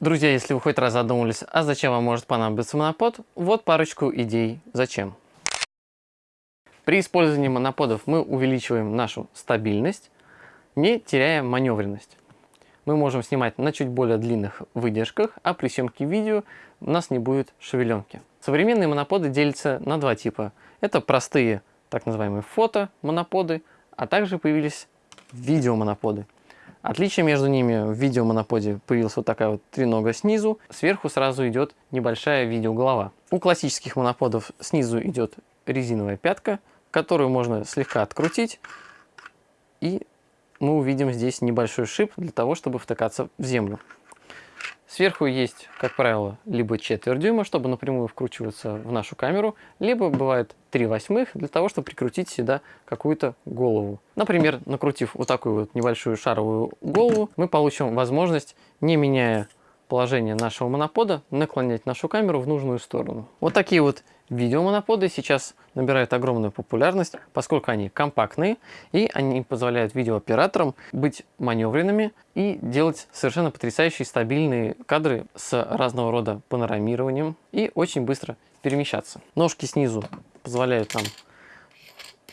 Друзья, если вы хоть раз задумались, а зачем вам может понадобиться монопод, вот парочку идей зачем. При использовании моноподов мы увеличиваем нашу стабильность, не теряя маневренность. Мы можем снимать на чуть более длинных выдержках, а при съемке видео у нас не будет шевеленки. Современные моноподы делятся на два типа. Это простые, так называемые фото-моноподы, а также появились видеомоноподы. Отличие между ними в видеомоноподе появилась вот такая вот тренога снизу, сверху сразу идет небольшая видеоголова. У классических моноподов снизу идет резиновая пятка, которую можно слегка открутить, и мы увидим здесь небольшой шип для того, чтобы втыкаться в землю. Сверху есть, как правило, либо четверть дюйма, чтобы напрямую вкручиваться в нашу камеру, либо бывает 3 восьмых для того, чтобы прикрутить сюда какую-то голову. Например, накрутив вот такую вот небольшую шаровую голову, мы получим возможность, не меняя положение нашего монопода, наклонять нашу камеру в нужную сторону. Вот такие вот видеомоноподы сейчас набирают огромную популярность, поскольку они компактные и они позволяют видеооператорам быть маневренными и делать совершенно потрясающие стабильные кадры с разного рода панорамированием и очень быстро перемещаться. Ножки снизу позволяют нам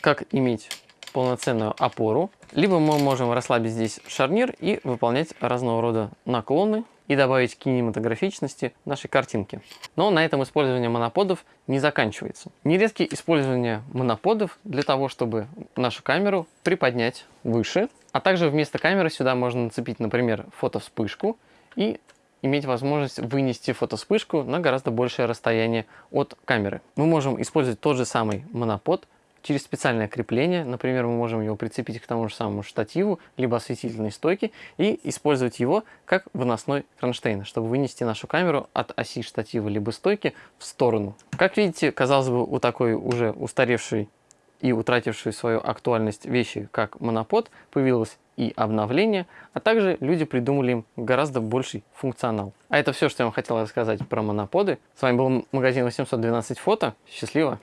как иметь полноценную опору, либо мы можем расслабить здесь шарнир и выполнять разного рода наклоны и добавить кинематографичности нашей картинки. Но на этом использование моноподов не заканчивается. Нередки использование моноподов для того, чтобы нашу камеру приподнять выше, а также вместо камеры сюда можно нацепить, например, фотовспышку и иметь возможность вынести фотовспышку на гораздо большее расстояние от камеры. Мы можем использовать тот же самый монопод через специальное крепление. Например, мы можем его прицепить к тому же самому штативу, либо осветительной стойке и использовать его как выносной кронштейн, чтобы вынести нашу камеру от оси штатива либо стойки в сторону. Как видите, казалось бы, у такой уже устаревшей и утратившей свою актуальность вещи, как монопод, появилось и обновление, а также люди придумали им гораздо больший функционал. А это все, что я вам хотел рассказать про моноподы. С вами был магазин 812 фото. Счастливо!